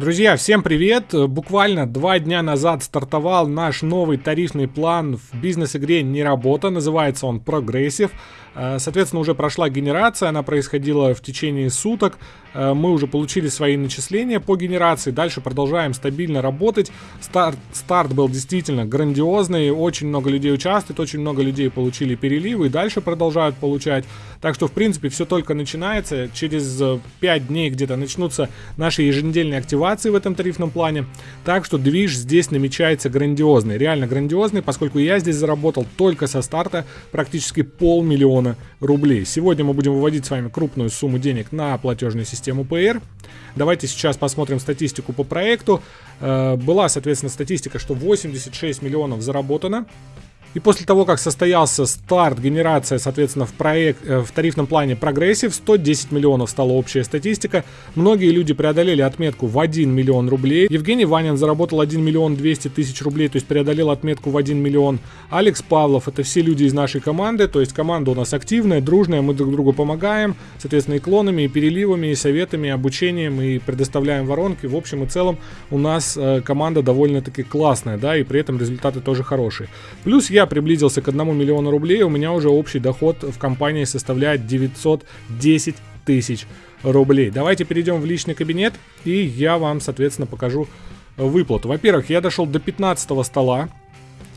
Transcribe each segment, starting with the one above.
Друзья, всем привет! Буквально два дня назад стартовал наш новый тарифный план в бизнес-игре «Не работа». Называется он «Прогрессив». Э, соответственно, уже прошла генерация, она происходила в течение суток. Э, мы уже получили свои начисления по генерации. Дальше продолжаем стабильно работать. Старт, старт был действительно грандиозный. Очень много людей участвует, очень много людей получили переливы и дальше продолжают получать. Так что, в принципе, все только начинается. Через 5 дней где-то начнутся наши еженедельные активации в этом тарифном плане. Так что движ здесь намечается грандиозный, реально грандиозный, поскольку я здесь заработал только со старта практически полмиллиона рублей. Сегодня мы будем выводить с вами крупную сумму денег на платежную систему Payeer. Давайте сейчас посмотрим статистику по проекту. Э, была, соответственно, статистика, что 86 миллионов заработано. И после того, как состоялся старт, генерация, соответственно, в, проект, э, в тарифном плане прогрессив, 110 миллионов стала общая статистика. Многие люди преодолели отметку в 1 миллион рублей. Евгений Ванин заработал 1 миллион 200 тысяч рублей, то есть преодолел отметку в 1 миллион. Алекс Павлов, это все люди из нашей команды, то есть команда у нас активная, дружная, мы друг другу помогаем, соответственно, и клонами, и переливами, и советами, и обучением, и предоставляем воронки. В общем и целом у нас э, команда довольно-таки классная, да, и при этом результаты тоже хорошие. Плюс я я приблизился к 1 миллиону рублей, у меня уже общий доход в компании составляет 910 тысяч рублей. Давайте перейдем в личный кабинет, и я вам, соответственно, покажу выплату. Во-первых, я дошел до 15 стола.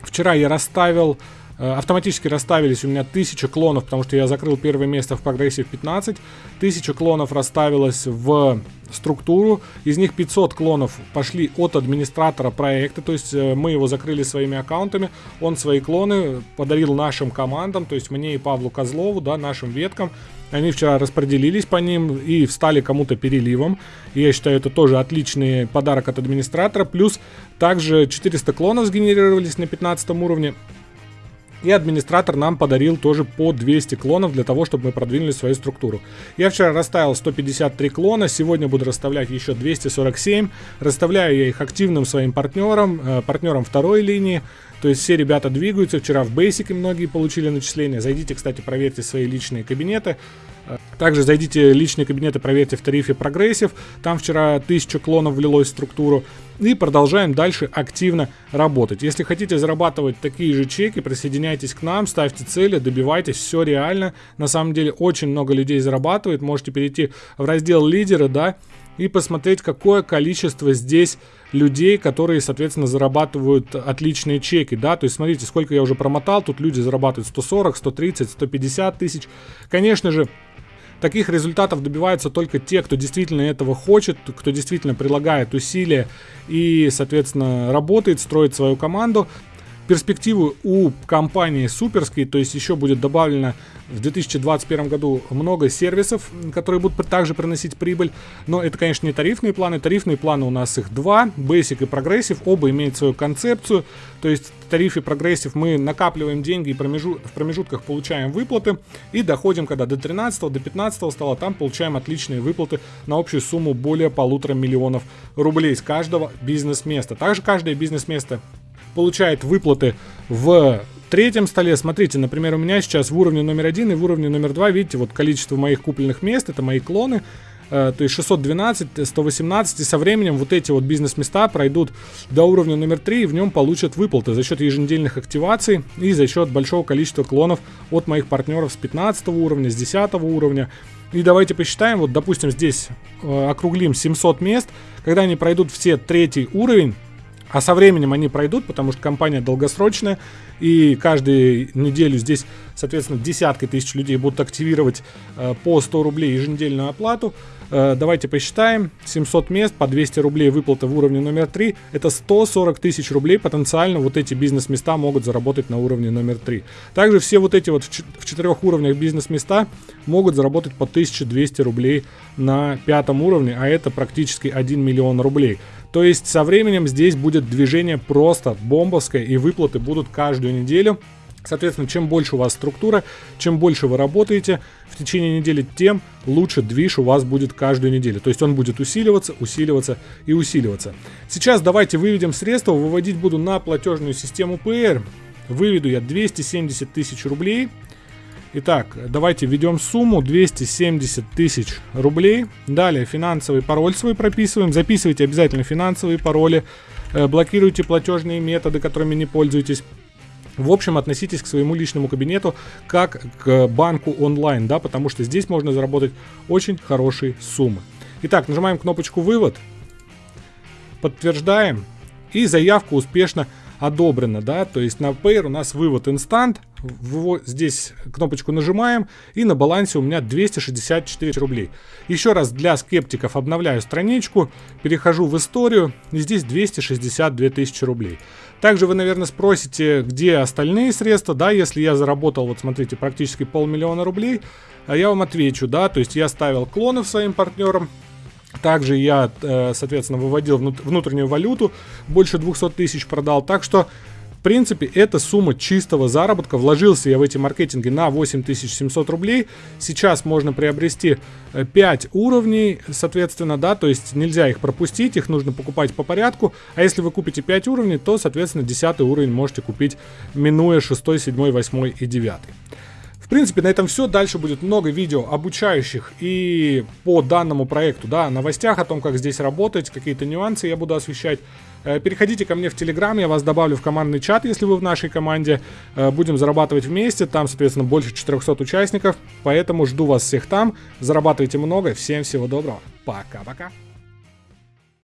Вчера я расставил автоматически расставились у меня 1000 клонов, потому что я закрыл первое место в прогрессе в 15. 1000 клонов расставилось в структуру. Из них 500 клонов пошли от администратора проекта, то есть э, мы его закрыли своими аккаунтами. Он свои клоны подарил нашим командам, то есть мне и Павлу Козлову, да, нашим веткам. Они вчера распределились по ним и встали кому-то переливом. Я считаю, это тоже отличный подарок от администратора. Плюс также 400 клонов сгенерировались на 15 уровне. И администратор нам подарил тоже по 200 клонов для того, чтобы мы продвинули свою структуру. Я вчера расставил 153 клона, сегодня буду расставлять еще 247. Расставляю я их активным своим партнерам, э, партнерам второй линии. То есть все ребята двигаются. Вчера в Basic многие получили начисления. Зайдите, кстати, проверьте свои личные кабинеты. Также зайдите в личные кабинеты, проверьте в тарифе прогрессив. Там вчера 1000 клонов влилось в структуру. И продолжаем дальше активно работать. Если хотите зарабатывать такие же чеки, присоединяйтесь к нам, ставьте цели, добивайтесь. Все реально. На самом деле очень много людей зарабатывает. Можете перейти в раздел лидеры, да, и посмотреть, какое количество здесь людей, которые, соответственно, зарабатывают отличные чеки, да, то есть смотрите, сколько я уже промотал, тут люди зарабатывают 140, 130, 150 тысяч. Конечно же, Таких результатов добиваются только те, кто действительно этого хочет, кто действительно прилагает усилия и, соответственно, работает, строит свою команду перспективы у компании суперские, то есть еще будет добавлено в 2021 году много сервисов, которые будут также приносить прибыль, но это, конечно, не тарифные планы, тарифные планы у нас их два, Basic и Progressive, оба имеют свою концепцию, то есть в тарифе Progressive мы накапливаем деньги и промежу... в промежутках получаем выплаты и доходим, когда до 13 до 15 стола, там получаем отличные выплаты на общую сумму более полутора миллионов рублей с каждого бизнес-места. Также каждое бизнес-место получает выплаты в третьем столе. Смотрите, например, у меня сейчас в уровне номер один и в уровне номер два, видите, вот количество моих купленных мест, это мои клоны, э, то есть 612, 118, и со временем вот эти вот бизнес-места пройдут до уровня номер 3 и в нем получат выплаты за счет еженедельных активаций и за счет большого количества клонов от моих партнеров с 15 уровня, с 10 уровня. И давайте посчитаем, вот допустим здесь э, округлим 700 мест, когда они пройдут все третий уровень, а со временем они пройдут, потому что компания долгосрочная, и каждую неделю здесь, соответственно, десятки тысяч людей будут активировать э, по 100 рублей еженедельную оплату. Э, давайте посчитаем. 700 мест по 200 рублей выплата в уровне номер 3. Это 140 тысяч рублей потенциально вот эти бизнес-места могут заработать на уровне номер 3. Также все вот эти вот в четырех уровнях бизнес-места могут заработать по 1200 рублей на пятом уровне, а это практически 1 миллион рублей. То есть со временем здесь будет движение просто бомбовское и выплаты будут каждую неделю. Соответственно, чем больше у вас структура, чем больше вы работаете в течение недели, тем лучше движ у вас будет каждую неделю. То есть он будет усиливаться, усиливаться и усиливаться. Сейчас давайте выведем средства. Выводить буду на платежную систему PR. Выведу я 270 тысяч рублей. Итак, давайте введем сумму 270 тысяч рублей. Далее финансовый пароль свой прописываем. Записывайте обязательно финансовые пароли. Э, блокируйте платежные методы, которыми не пользуетесь. В общем, относитесь к своему личному кабинету как к банку онлайн, да, потому что здесь можно заработать очень хорошие суммы. Итак, нажимаем кнопочку «Вывод», подтверждаем, и заявка успешно одобрена, да, то есть на Payer у нас вывод инстант, здесь кнопочку нажимаем, и на балансе у меня 264 рублей. Еще раз для скептиков обновляю страничку, перехожу в историю, и здесь 262 тысячи рублей. Также вы, наверное, спросите, где остальные средства, да, если я заработал, вот смотрите, практически полмиллиона рублей, а я вам отвечу, да, то есть я ставил клонов своим партнерам, также я, э, соответственно, выводил внутреннюю валюту, больше 200 тысяч продал. Так что, принципе, это сумма чистого заработка. Вложился я в эти маркетинги на 8700 рублей. Сейчас можно приобрести 5 э, уровней, соответственно, да, то есть нельзя их пропустить, их нужно покупать по порядку. А если вы купите 5 уровней, то, соответственно, 10 уровень можете купить, минуя 6, 7, 8 и 9. В принципе, на этом все. Дальше будет много видео обучающих и по данному проекту, да, новостях о том, как здесь работать, какие-то нюансы я буду освещать. Э, переходите ко мне в Телеграм, я вас добавлю в командный чат, если вы в нашей команде. Э, будем зарабатывать вместе, там, соответственно, больше 400 участников, поэтому жду вас всех там. Зарабатывайте много, всем всего доброго, пока-пока.